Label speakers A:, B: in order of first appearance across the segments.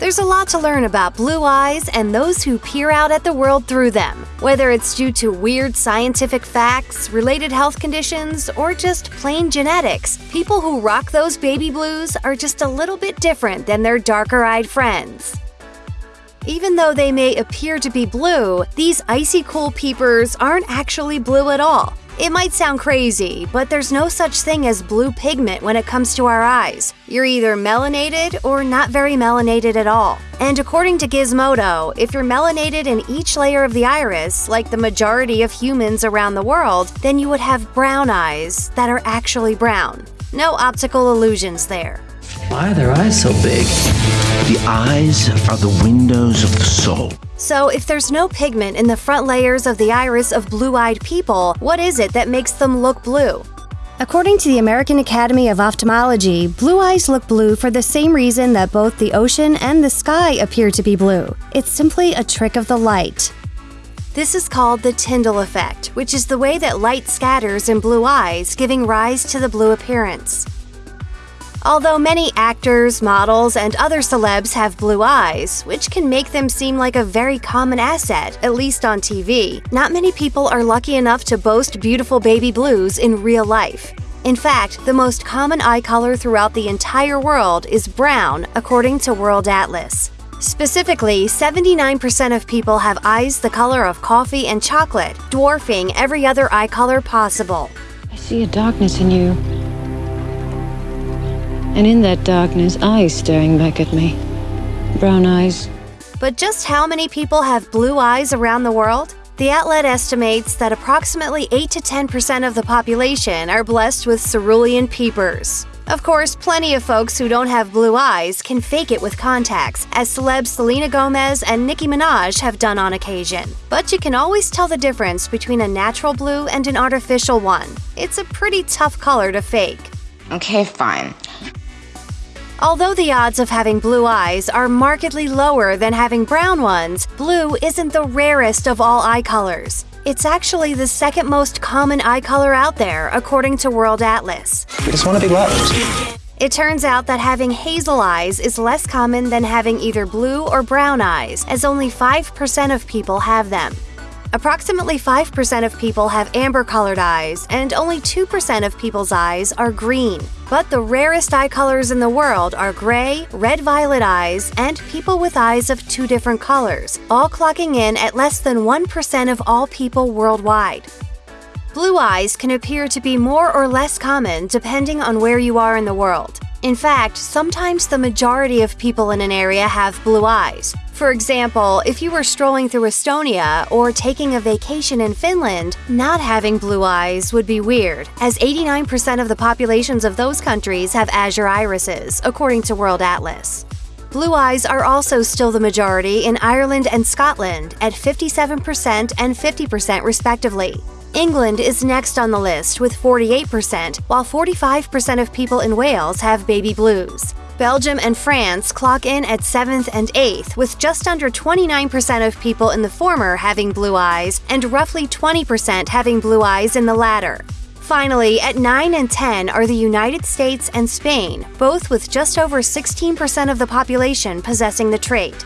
A: There's a lot to learn about blue eyes and those who peer out at the world through them. Whether it's due to weird scientific facts, related health conditions, or just plain genetics, people who rock those baby blues are just a little bit different than their darker eyed friends. Even though they may appear to be blue, these icy cool peepers aren't actually blue at all. It might sound crazy, but there's no such thing as blue pigment when it comes to our eyes. You're either melanated or not very melanated at all. And according to Gizmodo, if you're melanated in each layer of the iris, like the majority of humans around the world, then you would have brown eyes that are actually brown. No optical illusions there.
B: Why are their eyes so big?
C: The eyes are the windows of the soul.
A: So, if there's no pigment in the front layers of the iris of blue eyed people, what is it that makes them look blue? According to the American Academy of Ophthalmology, blue eyes look blue for the same reason that both the ocean and the sky appear to be blue. It's simply a trick of the light. This is called the Tyndall effect, which is the way that light scatters in blue eyes, giving rise to the blue appearance. Although many actors, models, and other celebs have blue eyes, which can make them seem like a very common asset, at least on TV, not many people are lucky enough to boast beautiful baby blues in real life. In fact, the most common eye color throughout the entire world is brown, according to World Atlas. Specifically, 79% of people have eyes the color of coffee and chocolate, dwarfing every other eye color possible.
D: I see a darkness in you. And in that darkness, eyes staring back at me. Brown eyes.
A: But just how many people have blue eyes around the world? The Outlet estimates that approximately 8 to 10% of the population are blessed with cerulean peepers. Of course, plenty of folks who don't have blue eyes can fake it with contacts, as celebs Selena Gomez and Nicki Minaj have done on occasion. But you can always tell the difference between a natural blue and an artificial one. It's a pretty tough color to fake.
E: Okay, fine.
A: Although the odds of having blue eyes are markedly lower than having brown ones, blue isn't the rarest of all eye colors. It's actually the second most common eye color out there, according to World Atlas.
B: We just want to be loved.
A: It turns out that having hazel eyes is less common than having either blue or brown eyes, as only 5% of people have them. Approximately 5% of people have amber colored eyes, and only 2% of people's eyes are green. But the rarest eye colors in the world are gray, red violet eyes, and people with eyes of two different colors, all clocking in at less than 1% of all people worldwide. Blue eyes can appear to be more or less common depending on where you are in the world. In fact, sometimes the majority of people in an area have blue eyes. For example, if you were strolling through Estonia or taking a vacation in Finland, not having blue eyes would be weird, as 89% of the populations of those countries have azure irises, according to World Atlas. Blue eyes are also still the majority in Ireland and Scotland at 57% and 50% respectively. England is next on the list with 48%, while 45% of people in Wales have baby blues. Belgium and France clock in at 7th and 8th, with just under 29% of people in the former having blue eyes and roughly 20% having blue eyes in the latter. Finally, at 9 and 10 are the United States and Spain, both with just over 16% of the population possessing the trait.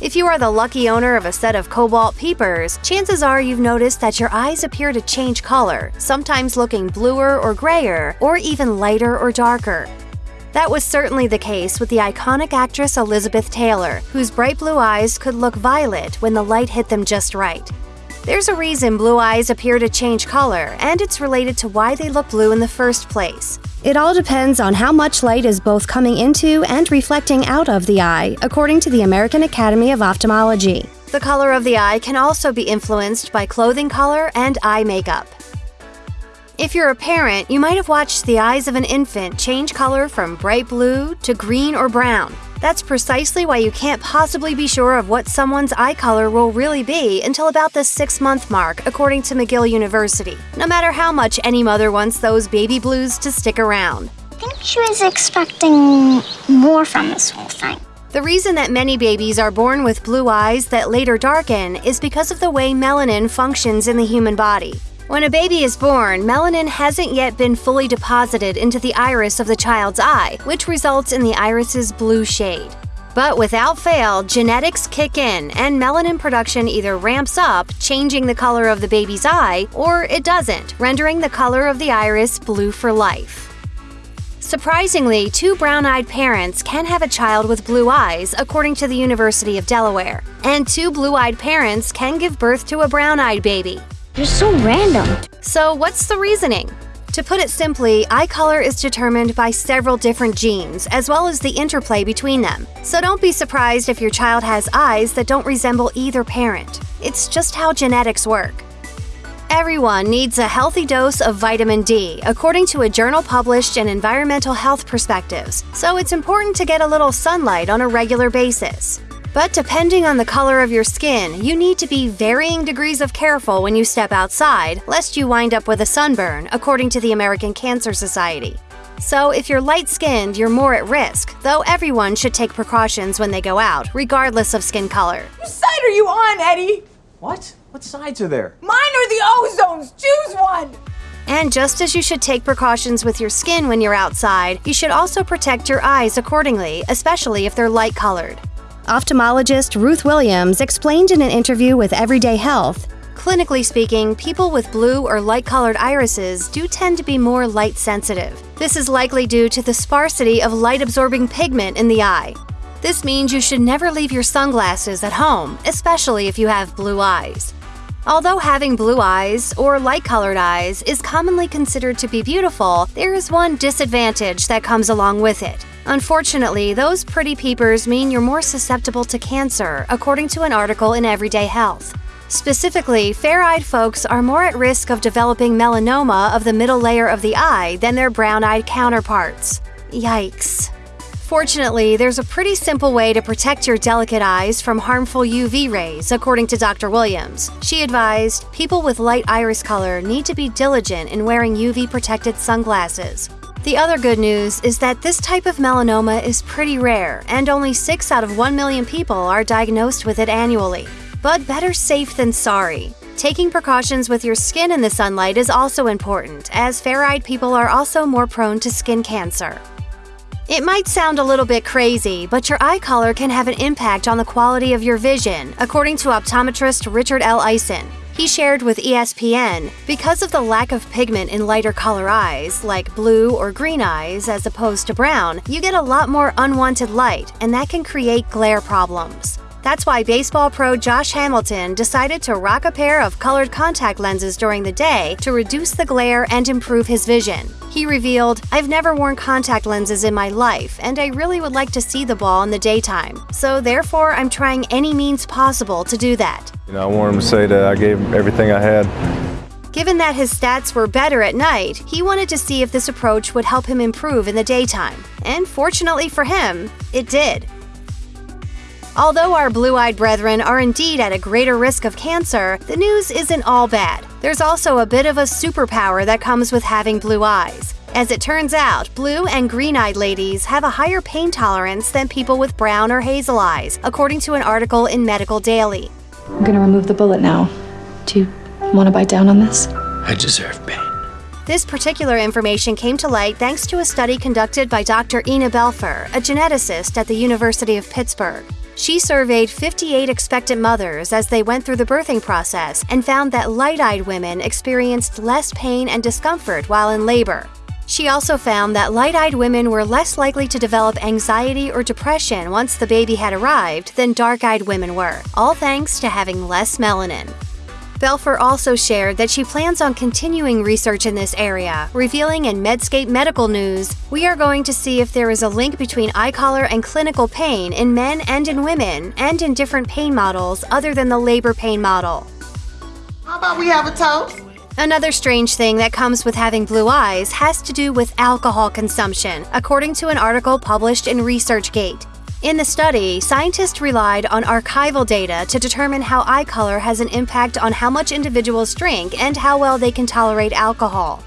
A: If you are the lucky owner of a set of cobalt peepers, chances are you've noticed that your eyes appear to change color, sometimes looking bluer or grayer, or even lighter or darker. That was certainly the case with the iconic actress Elizabeth Taylor, whose bright blue eyes could look violet when the light hit them just right. There's a reason blue eyes appear to change color, and it's related to why they look blue in the first place. It all depends on how much light is both coming into and reflecting out of the eye, according to the American Academy of Ophthalmology. The color of the eye can also be influenced by clothing color and eye makeup. If you're a parent, you might have watched the eyes of an infant change color from bright blue to green or brown. That's precisely why you can't possibly be sure of what someone's eye color will really be until about the six month mark, according to McGill University, no matter how much any mother wants those baby blues to stick around.
F: I think she was expecting more from this whole thing.
A: The reason that many babies are born with blue eyes that later darken is because of the way melanin functions in the human body. When a baby is born, melanin hasn't yet been fully deposited into the iris of the child's eye, which results in the iris's blue shade. But without fail, genetics kick in, and melanin production either ramps up, changing the color of the baby's eye, or it doesn't, rendering the color of the iris blue for life. Surprisingly, two brown eyed parents can have a child with blue eyes, according to the University of Delaware. And two blue eyed parents can give birth to a brown eyed baby.
F: You're so random.
A: So, what's the reasoning? To put it simply, eye color is determined by several different genes, as well as the interplay between them. So don't be surprised if your child has eyes that don't resemble either parent. It's just how genetics work. Everyone needs a healthy dose of vitamin D, according to a journal published in Environmental Health Perspectives, so it's important to get a little sunlight on a regular basis. But depending on the color of your skin, you need to be varying degrees of careful when you step outside, lest you wind up with a sunburn, according to the American Cancer Society. So, if you're light skinned, you're more at risk, though everyone should take precautions when they go out, regardless of skin color.
E: Whose side are you on, Eddie?
G: What? What sides are there?
E: Mine are the ozones? Choose one!
A: And just as you should take precautions with your skin when you're outside, you should also protect your eyes accordingly, especially if they're light colored. Ophthalmologist Ruth Williams explained in an interview with Everyday Health Clinically speaking, people with blue or light colored irises do tend to be more light sensitive. This is likely due to the sparsity of light absorbing pigment in the eye. This means you should never leave your sunglasses at home, especially if you have blue eyes. Although having blue eyes or light colored eyes is commonly considered to be beautiful, there is one disadvantage that comes along with it. Unfortunately, those pretty peepers mean you're more susceptible to cancer, according to an article in Everyday Health. Specifically, fair eyed folks are more at risk of developing melanoma of the middle layer of the eye than their brown eyed counterparts. Yikes. Fortunately, there's a pretty simple way to protect your delicate eyes from harmful UV rays, according to Dr. Williams. She advised people with light iris color need to be diligent in wearing UV protected sunglasses. The other good news is that this type of melanoma is pretty rare, and only 6 out of 1 million people are diagnosed with it annually. But better safe than sorry. Taking precautions with your skin in the sunlight is also important, as fair eyed people are also more prone to skin cancer. It might sound a little bit crazy, but your eye color can have an impact on the quality of your vision, according to optometrist Richard L. Eisen. He shared with ESPN because of the lack of pigment in lighter color eyes, like blue or green eyes as opposed to brown, you get a lot more unwanted light, and that can create glare problems. That's why baseball pro Josh Hamilton decided to rock a pair of colored contact lenses during the day to reduce the glare and improve his vision. He revealed, I've never worn contact lenses in my life, and I really would like to see the ball in the daytime. So, therefore, I'm trying any means possible to do that.
H: You know, I want him to say that I gave him everything I had.
A: Given that his stats were better at night, he wanted to see if this approach would help him improve in the daytime. And fortunately for him, it did. Although our blue eyed brethren are indeed at a greater risk of cancer, the news isn't all bad. There's also a bit of a superpower that comes with having blue eyes. As it turns out, blue and green eyed ladies have a higher pain tolerance than people with brown or hazel eyes, according to an article in Medical Daily.
I: I'm gonna remove the bullet now. Do you want to bite down on this?
C: I deserve pain.
A: This particular information came to light thanks to a study conducted by Dr. Inna Belfer, a geneticist at the University of Pittsburgh. She surveyed 58 expectant mothers as they went through the birthing process and found that light eyed women experienced less pain and discomfort while in labor. She also found that light eyed women were less likely to develop anxiety or depression once the baby had arrived than dark eyed women were, all thanks to having less melanin. Belfer also shared that she plans on continuing research in this area, revealing in Medscape Medical News, We are going to see if there is a link between eye color and clinical pain in men and in women, and in different pain models other than the labor pain model.
E: How about we have a toast?
A: Another strange thing that comes with having blue eyes has to do with alcohol consumption, according to an article published in ResearchGate. In the study, scientists relied on archival data to determine how eye color has an impact on how much individuals drink and how well they can tolerate alcohol.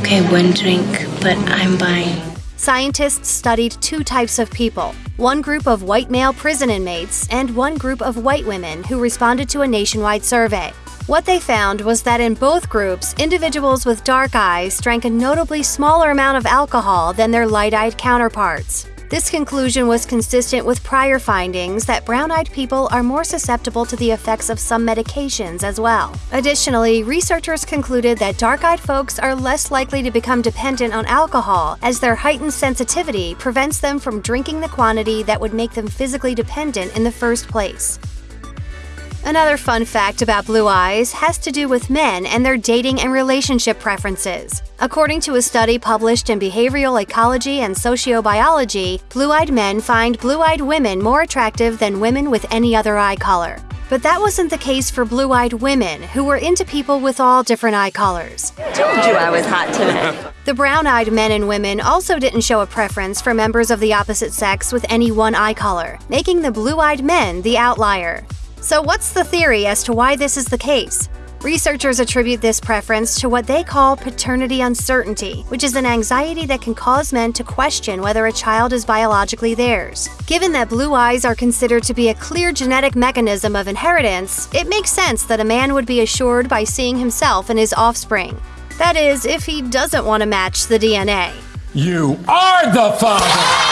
J: Okay, one drink, but I'm buying.
A: Scientists studied two types of people one group of white male prison inmates and one group of white women who responded to a nationwide survey. What they found was that in both groups, individuals with dark eyes drank a notably smaller amount of alcohol than their light eyed counterparts. This conclusion was consistent with prior findings that brown eyed people are more susceptible to the effects of some medications as well. Additionally, researchers concluded that dark eyed folks are less likely to become dependent on alcohol as their heightened sensitivity prevents them from drinking the quantity that would make them physically dependent in the first place. Another fun fact about blue eyes has to do with men and their dating and relationship preferences. According to a study published in Behavioral Ecology and Sociobiology, blue eyed men find blue eyed women more attractive than women with any other eye color. But that wasn't the case for blue eyed women, who were into people with all different eye colors.
K: Told you I was hot today.
A: The brown eyed men and women also didn't show a preference for members of the opposite sex with any one eye color, making the blue eyed men the outlier. So, what's the theory as to why this is the case? Researchers attribute this preference to what they call paternity uncertainty, which is an anxiety that can cause men to question whether a child is biologically theirs. Given that blue eyes are considered to be a clear genetic mechanism of inheritance, it makes sense that a man would be assured by seeing himself in his offspring. That is, if he doesn't want to match the DNA.
L: You are the father!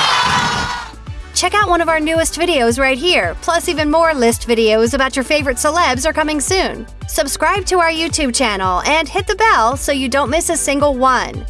A: Check out one of our newest videos right here, plus even more list videos about your favorite celebs are coming soon. Subscribe to our YouTube channel and hit the bell so you don't miss a single one.